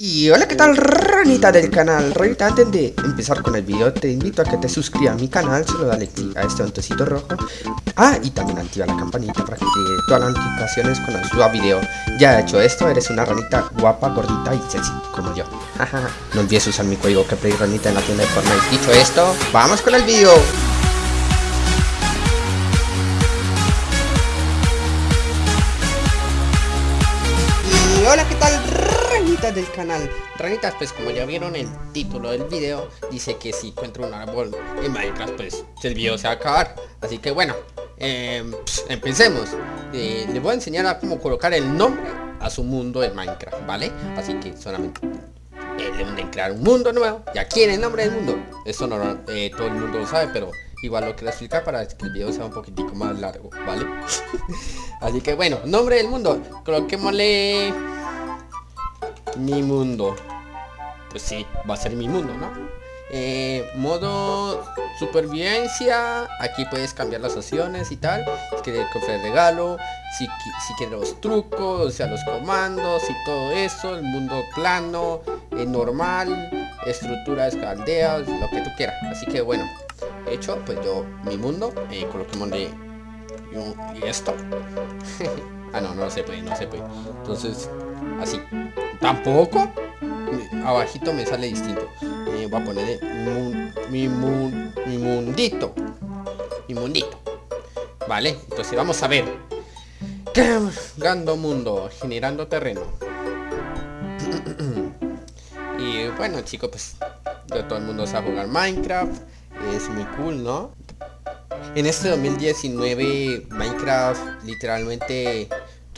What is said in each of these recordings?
Y hola, ¿qué tal ranita del canal? Ranita, antes de empezar con el video te invito a que te suscribas a mi canal, solo dale click a este botoncito rojo. Ah, y también activa la campanita para que te llegue todas las notificaciones cuando suba video. Ya hecho esto, eres una ranita guapa, gordita y sexy, como yo. No olvides usar mi código que play ranita en la tienda de Fortnite. Dicho esto, ¡vamos con el video! Y hola, ¿qué tal ranitas del canal? Ranitas, pues como ya vieron el título del video, dice que si encuentro un árbol en Minecraft, pues el video se va a acabar. Así que bueno, em, empecemos. Eh, les voy a enseñar a cómo colocar el nombre a su mundo en Minecraft, ¿vale? Así que solamente eh, deben crear un mundo nuevo. Y aquí en el nombre del mundo. Eso no eh, todo el mundo lo sabe, pero igual lo quiero explicar para que el video sea un poquitico más largo, ¿vale? Así que bueno, nombre del mundo. Coloquémosle mi mundo. Pues sí, va a ser mi mundo, ¿no? Eh, modo supervivencia aquí puedes cambiar las opciones y tal si quieres el regalo si, si quieres los trucos o sea los comandos y todo eso el mundo plano eh, normal estructuras caldeas lo que tú quieras así que bueno hecho pues yo mi mundo eh, coloquémosle y, y esto ah no no se puede no se puede entonces así. Tampoco abajito me sale distinto. Eh, voy a poner mi, mi mundito. Mi mundito. Vale entonces vamos a ver. Gando mundo generando terreno. Y bueno chicos pues de todo el mundo sabe jugar minecraft. Es muy cool no en este 2019 minecraft literalmente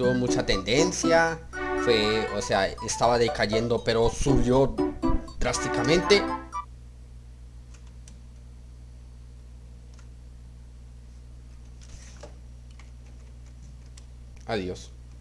tuvo mucha tendencia fue, o sea, estaba decayendo, pero subió drásticamente. Adiós.